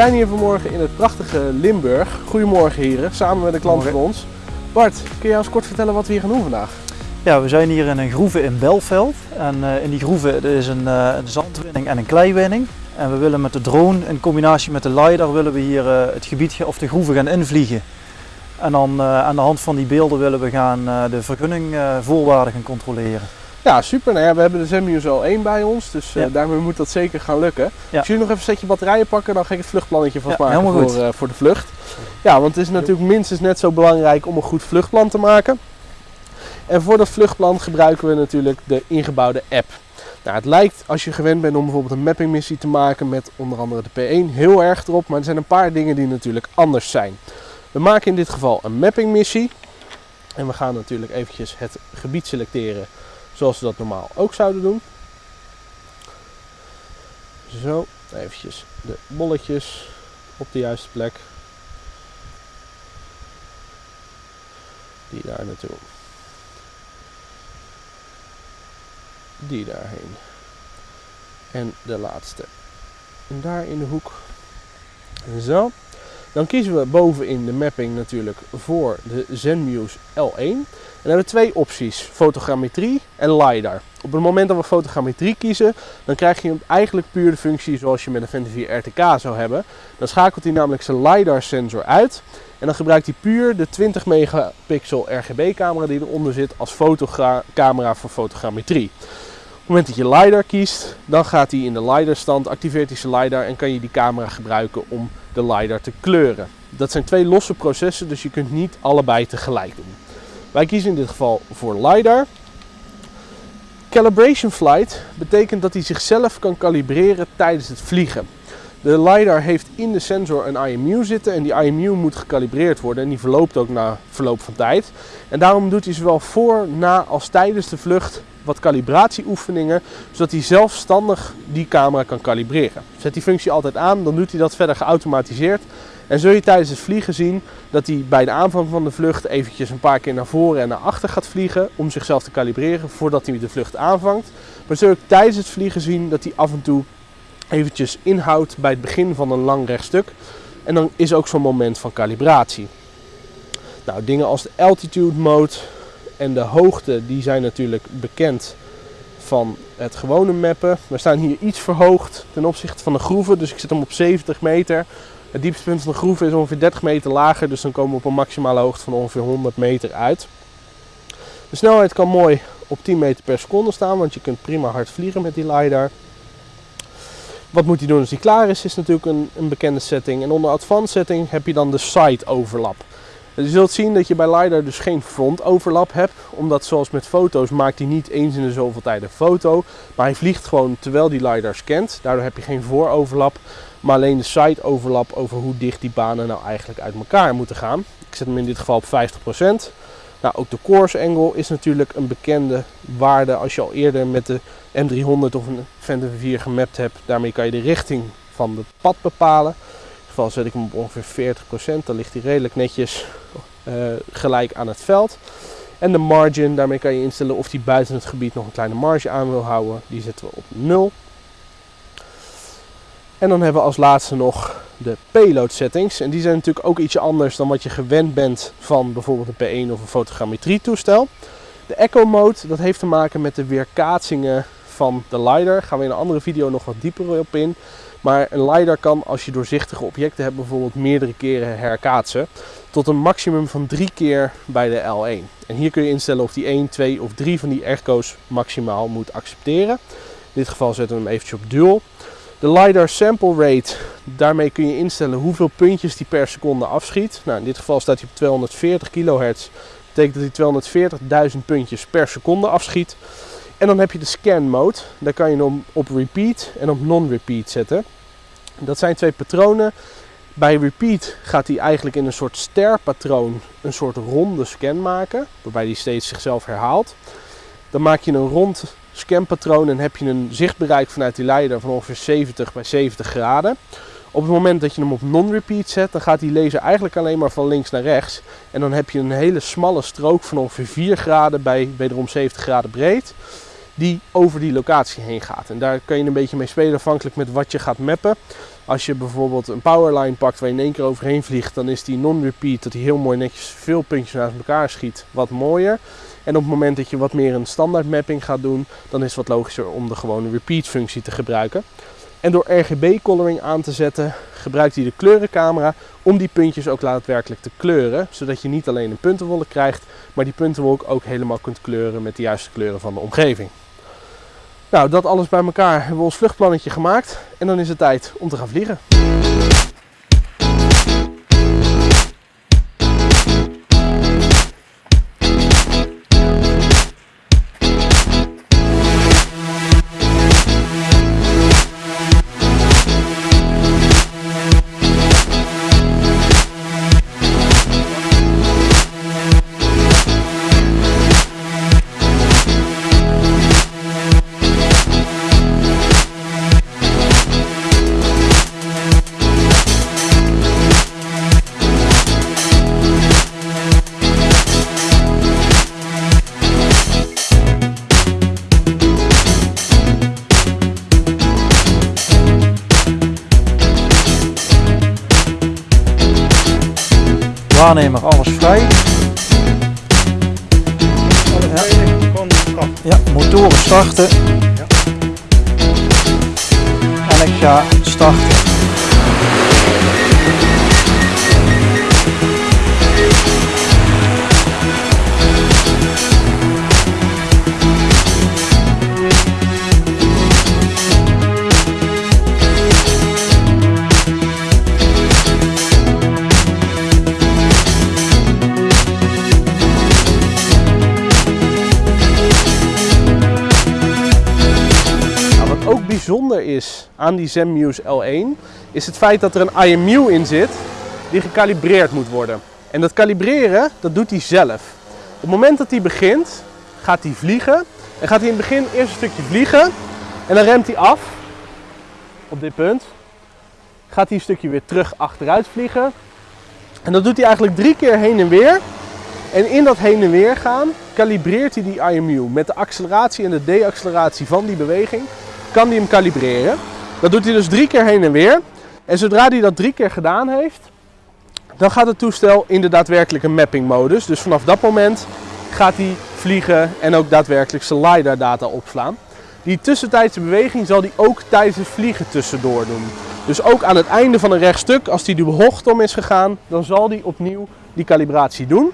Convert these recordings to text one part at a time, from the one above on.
We zijn hier vanmorgen in het prachtige Limburg. Goedemorgen heren, samen met een klant van ons. Bart, kun je ons kort vertellen wat we hier gaan doen vandaag? Ja, we zijn hier in een groeve in Belveld. En uh, in die groeve is een, uh, een, zandwinning en een kleiwinning. En we willen met de drone in combinatie met de LiDAR willen we hier uh, het gebied of de groeve gaan invliegen. En dan aan de hand van die beelden willen we gaan de vergunningvoorwaarden gaan controleren. Ja, super. Nou ja, we hebben de Zenmuse al 1 bij ons, dus ja. daarmee moet dat zeker gaan lukken. Ja. Als jullie nog even een setje batterijen pakken, dan ga ik het vluchtplannetje vastmaken ja, voor, voor de vlucht. Ja, want het is natuurlijk minstens net zo belangrijk om een goed vluchtplan te maken. En voor dat vluchtplan gebruiken we natuurlijk de ingebouwde app. Nou, het lijkt als je gewend bent om bijvoorbeeld een mappingmissie te maken met onder andere de P1 heel erg erop, maar er zijn een paar dingen die natuurlijk anders zijn. We maken in dit geval een mappingmissie en we gaan natuurlijk eventjes het gebied selecteren zoals we dat normaal ook zouden doen. Zo, eventjes de bolletjes op de juiste plek. Die daar naartoe. Die daarheen. En de laatste. En daar in de hoek. Zo. Dan kiezen we bovenin de mapping natuurlijk voor de ZenMuse L1. En dan hebben we twee opties, fotogrammetrie en LiDAR. Op het moment dat we fotogrammetrie kiezen, dan krijg je eigenlijk puur de functie zoals je met een 4 RTK zou hebben. Dan schakelt hij namelijk zijn LiDAR sensor uit en dan gebruikt hij puur de 20 megapixel RGB camera die eronder zit als fotocamera voor fotogrammetrie. Op het moment dat je LiDAR kiest, dan gaat hij in de LiDAR stand, activeert hij zijn LiDAR en kan je die camera gebruiken om de LiDAR te kleuren. Dat zijn twee losse processen, dus je kunt niet allebei tegelijk doen. Wij kiezen in dit geval voor LiDAR. Calibration flight betekent dat hij zichzelf kan kalibreren tijdens het vliegen. De LiDAR heeft in de sensor een IMU zitten en die IMU moet gekalibreerd worden en die verloopt ook na verloop van tijd. En daarom doet hij zowel voor, na als tijdens de vlucht wat calibratieoefeningen, zodat hij zelfstandig die camera kan kalibreren. Zet die functie altijd aan, dan doet hij dat verder geautomatiseerd. En zul je tijdens het vliegen zien dat hij bij de aanvang van de vlucht eventjes een paar keer naar voren en naar achter gaat vliegen om zichzelf te kalibreren voordat hij de vlucht aanvangt. Maar zul je tijdens het vliegen zien dat hij af en toe eventjes inhoudt bij het begin van een lang rechtstuk. En dan is ook zo'n moment van kalibratie. Nou, dingen als de altitude mode, en de hoogte die zijn natuurlijk bekend van het gewone mappen. We staan hier iets verhoogd ten opzichte van de groeven, dus ik zit hem op 70 meter. Het diepste punt van de groeven is ongeveer 30 meter lager, dus dan komen we op een maximale hoogte van ongeveer 100 meter uit. De snelheid kan mooi op 10 meter per seconde staan, want je kunt prima hard vliegen met die LiDAR. Wat moet hij doen als hij klaar is, is natuurlijk een, een bekende setting. En onder Advanced setting heb je dan de side overlap. Je zult zien dat je bij LiDAR dus geen front overlap hebt. Omdat zoals met foto's maakt hij niet eens in de zoveel tijd een foto. Maar hij vliegt gewoon terwijl die LiDAR scant. Daardoor heb je geen vooroverlap. Maar alleen de side overlap over hoe dicht die banen nou eigenlijk uit elkaar moeten gaan. Ik zet hem in dit geval op 50%. Nou, ook de course angle is natuurlijk een bekende waarde als je al eerder met de M300 of een Phantom 4 gemapt hebt. Daarmee kan je de richting van het pad bepalen geval zet ik hem op ongeveer 40%. Dan ligt hij redelijk netjes uh, gelijk aan het veld. En de margin, daarmee kan je instellen of hij buiten het gebied nog een kleine marge aan wil houden. Die zetten we op 0. En dan hebben we als laatste nog de payload settings. En die zijn natuurlijk ook iets anders dan wat je gewend bent van bijvoorbeeld een P1 of een fotogrammetrie toestel. De echo mode, dat heeft te maken met de weerkaatsingen van de LiDAR. Gaan we in een andere video nog wat dieper op in. Maar een LiDAR kan als je doorzichtige objecten hebt bijvoorbeeld meerdere keren herkaatsen. Tot een maximum van drie keer bij de L1. En hier kun je instellen of die 1, 2 of 3 van die echo's maximaal moet accepteren. In dit geval zetten we hem eventjes op dual. De LiDAR sample rate, daarmee kun je instellen hoeveel puntjes die per seconde afschiet. Nou, in dit geval staat hij op 240 kHz. Dat betekent dat hij 240.000 puntjes per seconde afschiet. En dan heb je de scan mode. Daar kan je hem op repeat en op non-repeat zetten. Dat zijn twee patronen. Bij repeat gaat hij eigenlijk in een soort sterpatroon een soort ronde scan maken. Waarbij hij steeds zichzelf herhaalt. Dan maak je een rond scanpatroon en heb je een zichtbereik vanuit die leider van ongeveer 70 bij 70 graden. Op het moment dat je hem op non-repeat zet, dan gaat die laser eigenlijk alleen maar van links naar rechts. En dan heb je een hele smalle strook van ongeveer 4 graden bij wederom 70 graden breed die over die locatie heen gaat. En daar kan je een beetje mee spelen afhankelijk met wat je gaat mappen. Als je bijvoorbeeld een powerline pakt waar je in één keer overheen vliegt, dan is die non-repeat dat hij heel mooi netjes veel puntjes naast elkaar schiet wat mooier. En op het moment dat je wat meer een standaard mapping gaat doen, dan is het wat logischer om de gewone repeat functie te gebruiken. En door RGB coloring aan te zetten, gebruikt hij de kleurencamera om die puntjes ook daadwerkelijk te kleuren. Zodat je niet alleen een puntenwolk krijgt, maar die puntenwolk ook helemaal kunt kleuren met de juiste kleuren van de omgeving. Nou, dat alles bij elkaar hebben we ons vluchtplannetje gemaakt en dan is het tijd om te gaan vliegen. Waarnemer, alles vrij. Ja, motoren starten. En ik ga starten. Bijzonder is aan die ZenMuse L1, is het feit dat er een IMU in zit die gekalibreerd moet worden. En dat kalibreren, dat doet hij zelf. Op het moment dat hij begint, gaat hij vliegen. En gaat hij in het begin eerst een stukje vliegen. En dan remt hij af. Op dit punt. Gaat hij een stukje weer terug achteruit vliegen. En dat doet hij eigenlijk drie keer heen en weer. En in dat heen en weer gaan kalibreert hij die IMU. Met de acceleratie en de deacceleratie van die beweging kan hij hem kalibreren. Dat doet hij dus drie keer heen en weer. En zodra hij dat drie keer gedaan heeft, dan gaat het toestel in de daadwerkelijke mapping modus. Dus vanaf dat moment gaat hij vliegen en ook daadwerkelijk zijn LiDAR data opslaan. Die tussentijdse beweging zal hij ook tijdens het vliegen tussendoor doen. Dus ook aan het einde van een rechtstuk, als hij de bocht om is gegaan, dan zal hij opnieuw die kalibratie doen.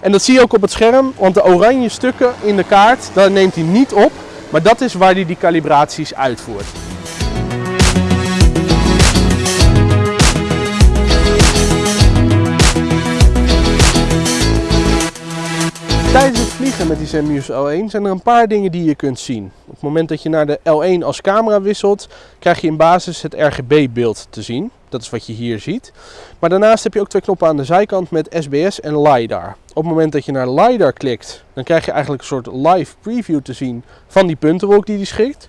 En dat zie je ook op het scherm, want de oranje stukken in de kaart, daar neemt hij niet op. Maar dat is waar hij die kalibraties uitvoert. Tijdens het vliegen met die ZenMuse L1 zijn er een paar dingen die je kunt zien. Op het moment dat je naar de L1 als camera wisselt, krijg je in basis het RGB-beeld te zien. Dat is wat je hier ziet. Maar daarnaast heb je ook twee knoppen aan de zijkant met SBS en LiDAR. Op het moment dat je naar LiDAR klikt, dan krijg je eigenlijk een soort live preview te zien van die puntenwolk die die schikt.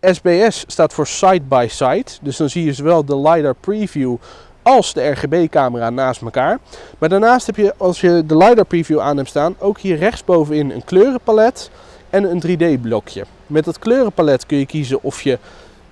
SBS staat voor side by side, dus dan zie je zowel de LiDAR preview als de RGB-camera naast elkaar. Maar daarnaast heb je, als je de LiDAR preview aan hebt staan, ook hier rechtsbovenin een kleurenpalet en een 3D-blokje. Met dat kleurenpalet kun je kiezen of je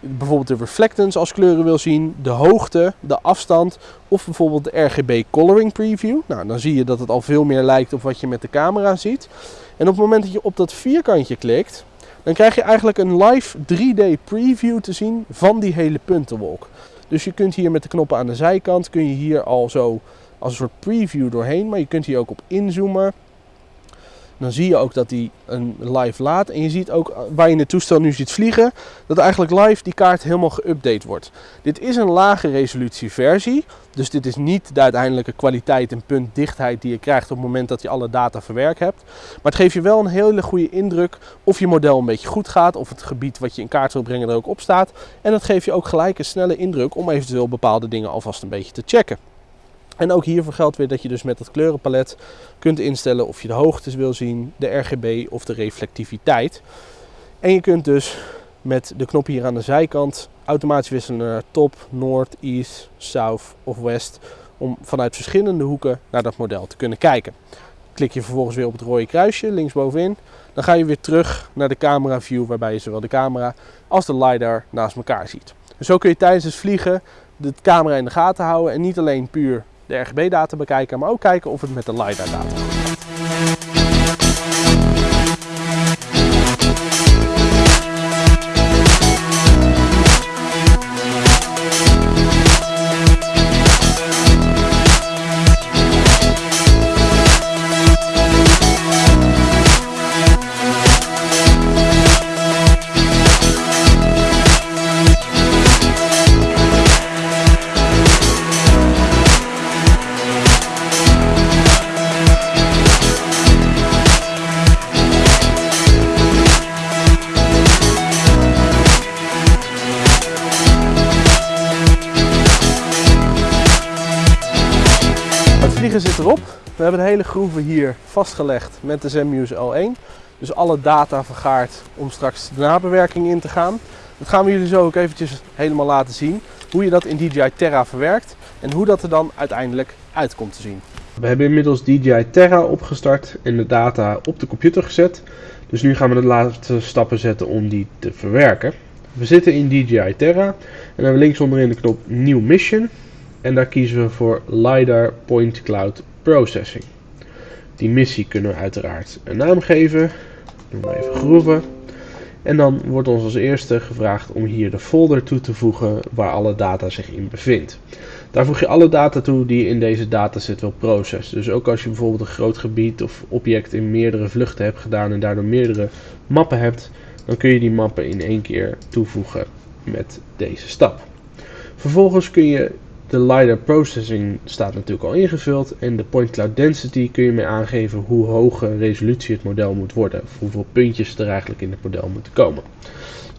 bijvoorbeeld de reflectance als kleuren wil zien, de hoogte, de afstand of bijvoorbeeld de RGB coloring preview. Nou, dan zie je dat het al veel meer lijkt op wat je met de camera ziet. En op het moment dat je op dat vierkantje klikt, dan krijg je eigenlijk een live 3D preview te zien van die hele puntenwolk. Dus je kunt hier met de knoppen aan de zijkant, kun je hier al zo als een soort preview doorheen, maar je kunt hier ook op inzoomen. Dan zie je ook dat hij een live laat. En je ziet ook waar je het toestel nu ziet vliegen, dat eigenlijk live die kaart helemaal geüpdate wordt. Dit is een lage resolutie versie. Dus dit is niet de uiteindelijke kwaliteit en puntdichtheid die je krijgt op het moment dat je alle data verwerkt hebt. Maar het geeft je wel een hele goede indruk of je model een beetje goed gaat. Of het gebied wat je in kaart wil brengen er ook op staat. En dat geeft je ook gelijk een snelle indruk om eventueel bepaalde dingen alvast een beetje te checken. En ook hiervoor geldt weer dat je dus met het kleurenpalet kunt instellen of je de hoogtes wil zien, de RGB of de reflectiviteit. En je kunt dus met de knop hier aan de zijkant automatisch wisselen naar top, noord, east, south of west. Om vanuit verschillende hoeken naar dat model te kunnen kijken. klik je vervolgens weer op het rode kruisje linksbovenin. Dan ga je weer terug naar de camera view waarbij je zowel de camera als de LiDAR naast elkaar ziet. Dus zo kun je tijdens het vliegen de camera in de gaten houden en niet alleen puur de RGB-data bekijken, maar ook kijken of het met de LiDAR-data hebben de hele groeve hier vastgelegd met de Zenmuse L1. Dus alle data vergaard om straks de nabewerking in te gaan. Dat gaan we jullie zo ook eventjes helemaal laten zien. Hoe je dat in DJI Terra verwerkt en hoe dat er dan uiteindelijk uit komt te zien. We hebben inmiddels DJI Terra opgestart en de data op de computer gezet. Dus nu gaan we de laatste stappen zetten om die te verwerken. We zitten in DJI Terra en dan hebben we links onderin de knop New Mission. En daar kiezen we voor LiDAR Point Cloud Processing. Die missie kunnen we uiteraard een naam geven. Doen we even groeven. En dan wordt ons als eerste gevraagd om hier de folder toe te voegen waar alle data zich in bevindt. Daar voeg je alle data toe die je in deze dataset wil processen. Dus ook als je bijvoorbeeld een groot gebied of object in meerdere vluchten hebt gedaan en daardoor meerdere mappen hebt, dan kun je die mappen in één keer toevoegen met deze stap. Vervolgens kun je de LiDAR processing staat natuurlijk al ingevuld en de point cloud density kun je mee aangeven hoe hoge resolutie het model moet worden. Of hoeveel puntjes er eigenlijk in het model moeten komen.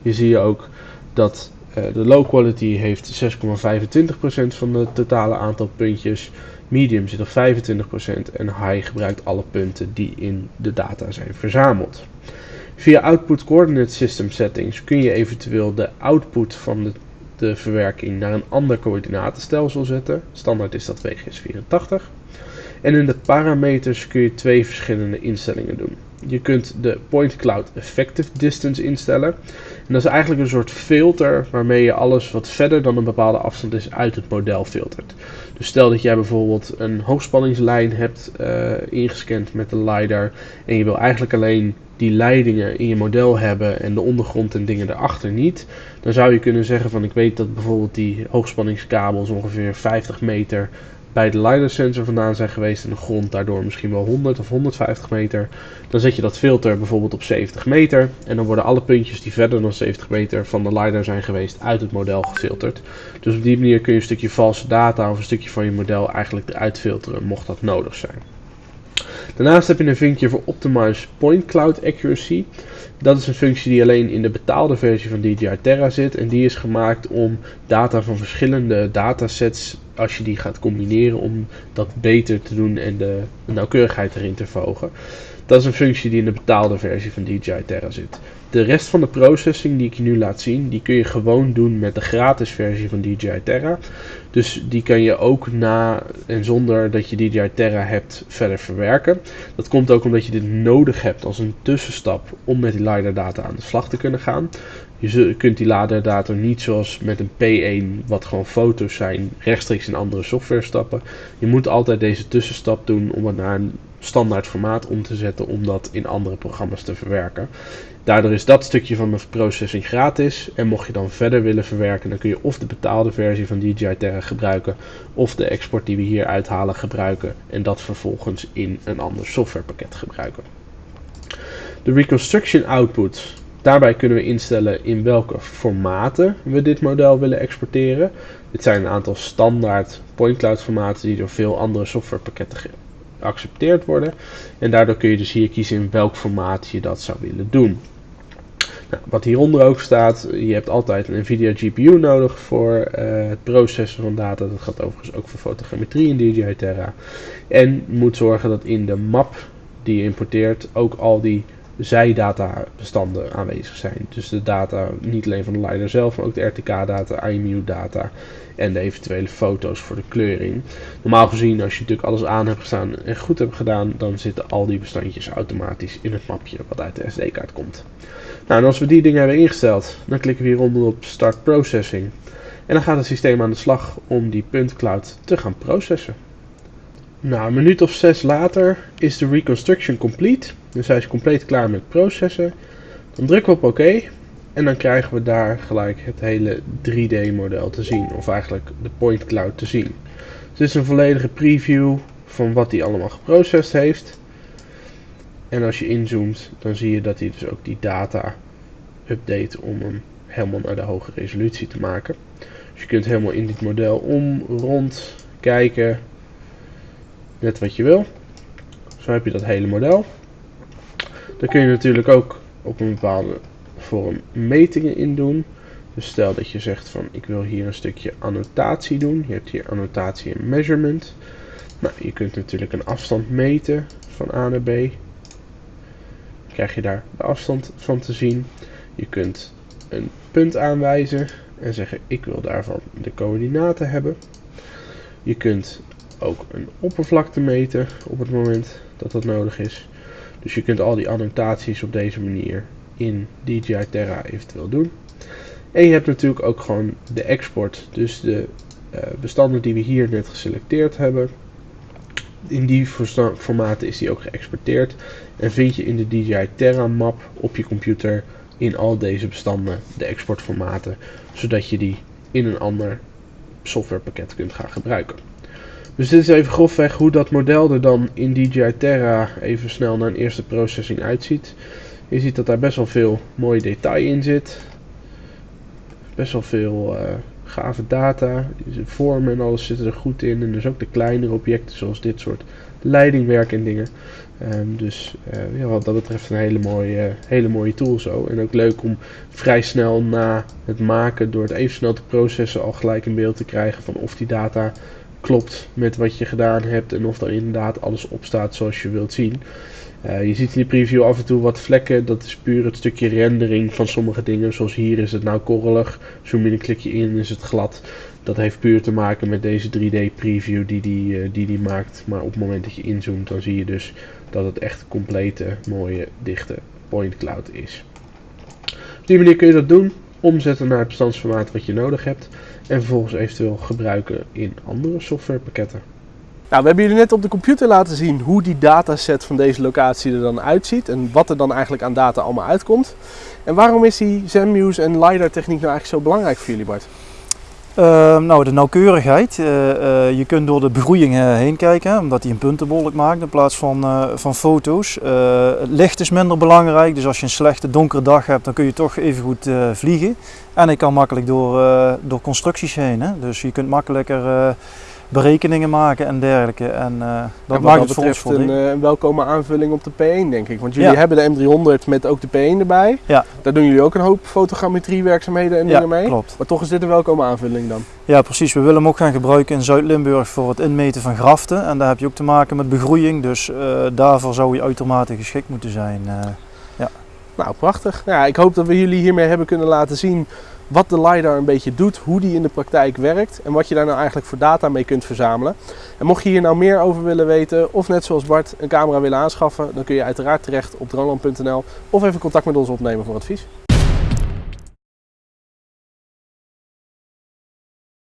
Hier zie je ook dat uh, de low quality heeft 6,25% van het totale aantal puntjes. Medium zit op 25% en high gebruikt alle punten die in de data zijn verzameld. Via Output Coordinate System Settings kun je eventueel de output van de de verwerking naar een ander coördinatenstelsel zetten. Standaard is dat WGS84. En in de parameters kun je twee verschillende instellingen doen. Je kunt de Point Cloud Effective Distance instellen. En dat is eigenlijk een soort filter waarmee je alles wat verder dan een bepaalde afstand is uit het model filtert. Dus stel dat jij bijvoorbeeld een hoogspanningslijn hebt uh, ingescand met de LiDAR en je wil eigenlijk alleen die leidingen in je model hebben en de ondergrond en dingen erachter niet, dan zou je kunnen zeggen van ik weet dat bijvoorbeeld die hoogspanningskabels ongeveer 50 meter bij de LiDAR sensor vandaan zijn geweest en de grond daardoor misschien wel 100 of 150 meter. Dan zet je dat filter bijvoorbeeld op 70 meter en dan worden alle puntjes die verder dan 70 meter van de LiDAR zijn geweest uit het model gefilterd. Dus op die manier kun je een stukje valse data of een stukje van je model eigenlijk eruit filteren mocht dat nodig zijn. Daarnaast heb je een vinkje voor Optimize Point Cloud Accuracy. Dat is een functie die alleen in de betaalde versie van DJI Terra zit. En die is gemaakt om data van verschillende datasets, als je die gaat combineren, om dat beter te doen en de nauwkeurigheid erin te verhogen. Dat is een functie die in de betaalde versie van DJI Terra zit. De rest van de processing die ik je nu laat zien, die kun je gewoon doen met de gratis versie van DJI Terra. Dus die kan je ook na en zonder dat je DJI Terra hebt verder verwerken. Dat komt ook omdat je dit nodig hebt als een tussenstap om met die LiDAR data aan de slag te kunnen gaan. Je kunt die LiDAR data niet zoals met een P1, wat gewoon foto's zijn, rechtstreeks in andere software stappen. Je moet altijd deze tussenstap doen om het naar een standaard formaat om te zetten om dat in andere programma's te verwerken. Daardoor is dat stukje van de processing gratis. En mocht je dan verder willen verwerken, dan kun je of de betaalde versie van DJI Terra gebruiken, of de export die we hier uithalen gebruiken en dat vervolgens in een ander softwarepakket gebruiken. De reconstruction output. Daarbij kunnen we instellen in welke formaten we dit model willen exporteren. Dit zijn een aantal standaard point cloud formaten die door veel andere softwarepakketten geaccepteerd worden. En daardoor kun je dus hier kiezen in welk formaat je dat zou willen doen. Nou, wat hieronder ook staat, je hebt altijd een NVIDIA GPU nodig voor uh, het processen van data. Dat gaat overigens ook voor fotogrammetrie in DJI Terra. En moet zorgen dat in de map die je importeert ook al die zijdatabestanden aanwezig zijn. Dus de data niet alleen van de LiDAR zelf, maar ook de RTK-data, IMU-data en de eventuele foto's voor de kleuring. Normaal gezien, als je natuurlijk alles aan hebt gestaan en goed hebt gedaan, dan zitten al die bestandjes automatisch in het mapje wat uit de SD-kaart komt. Nou, en als we die dingen hebben ingesteld, dan klikken we hieronder op Start Processing. En dan gaat het systeem aan de slag om die puntcloud te gaan processen. Nou, een minuut of zes later is de reconstruction complete. Dus hij is compleet klaar met processen. Dan drukken we op OK. En dan krijgen we daar gelijk het hele 3D model te zien. Of eigenlijk de point cloud te zien. Dus dit is een volledige preview van wat hij allemaal geprocessed heeft. En als je inzoomt, dan zie je dat hij dus ook die data update om hem helemaal naar de hoge resolutie te maken. Dus je kunt helemaal in dit model om, rond, kijken, net wat je wil. Zo heb je dat hele model. Dan kun je natuurlijk ook op een bepaalde vorm metingen in doen. Dus stel dat je zegt van ik wil hier een stukje annotatie doen. Je hebt hier annotatie en measurement. Nou, je kunt natuurlijk een afstand meten van A naar B. Dan krijg je daar de afstand van te zien. Je kunt een punt aanwijzen en zeggen ik wil daarvan de coördinaten hebben. Je kunt ook een oppervlakte meten op het moment dat dat nodig is. Dus je kunt al die annotaties op deze manier in DJI Terra eventueel doen. En je hebt natuurlijk ook gewoon de export, dus de uh, bestanden die we hier net geselecteerd hebben. In die formaten is die ook geëxporteerd en vind je in de DJI Terra map op je computer in al deze bestanden de exportformaten, zodat je die in een ander softwarepakket kunt gaan gebruiken. Dus dit is even grofweg hoe dat model er dan in DJI Terra even snel naar een eerste processing uitziet. Je ziet dat daar best wel veel mooi detail in zit. Best wel veel uh, gave data. De vormen en alles zitten er goed in. En dus ook de kleinere objecten zoals dit soort leidingwerk en dingen. Um, dus uh, ja, wat dat betreft een hele mooie, hele mooie tool zo. En ook leuk om vrij snel na het maken, door het even snel te processen, al gelijk een beeld te krijgen van of die data klopt met wat je gedaan hebt en of er inderdaad alles op staat zoals je wilt zien. Uh, je ziet in de preview af en toe wat vlekken, dat is puur het stukje rendering van sommige dingen. Zoals hier is het nou korrelig, zoom je een klikje in is het glad. Dat heeft puur te maken met deze 3D preview die die, uh, die die maakt. Maar op het moment dat je inzoomt dan zie je dus dat het echt complete, mooie, dichte point cloud is. Op die manier kun je dat doen, omzetten naar het bestandsformaat wat je nodig hebt en vervolgens eventueel gebruiken in andere softwarepakketten. Nou, we hebben jullie net op de computer laten zien hoe die dataset van deze locatie er dan uitziet en wat er dan eigenlijk aan data allemaal uitkomt. En waarom is die ZenMuse en LiDAR techniek nou eigenlijk zo belangrijk voor jullie Bart? Uh, nou, de nauwkeurigheid. Uh, uh, je kunt door de begroeiing heen kijken, omdat hij een puntenbolk maakt in plaats van, van foto's. het licht is minder belangrijk, dus als je een slechte donkere dag hebt, dan kun je toch even goed vliegen. En hij kan makkelijk door, door constructies heen. Hè? Dus je kunt makkelijker berekeningen maken en dergelijke. En uh, dat ja, maakt het voor ons een, uh, een welkome aanvulling op de P1 denk ik. Want jullie ja. hebben de M300 met ook de P1 erbij. Ja. Daar doen jullie ook een hoop fotogrammetrie werkzaamheden en dingen mee. klopt. Maar toch is dit een welkome aanvulling dan? Ja precies, we willen hem ook gaan gebruiken in Zuid-Limburg voor het inmeten van graften. En daar heb je ook te maken met begroeiing, dus uh, daarvoor zou hij uitermate geschikt moeten zijn. ja. Nou prachtig. Ja, ik hoop dat we jullie hiermee hebben kunnen laten zien wat de LiDAR een beetje doet, hoe die in de praktijk werkt en wat je daar nou eigenlijk voor data mee kunt verzamelen. En mocht je hier nou meer over willen weten of net zoals Bart een camera willen aanschaffen, dan kun je uiteraard terecht op droneland.nl of even contact met ons opnemen voor advies.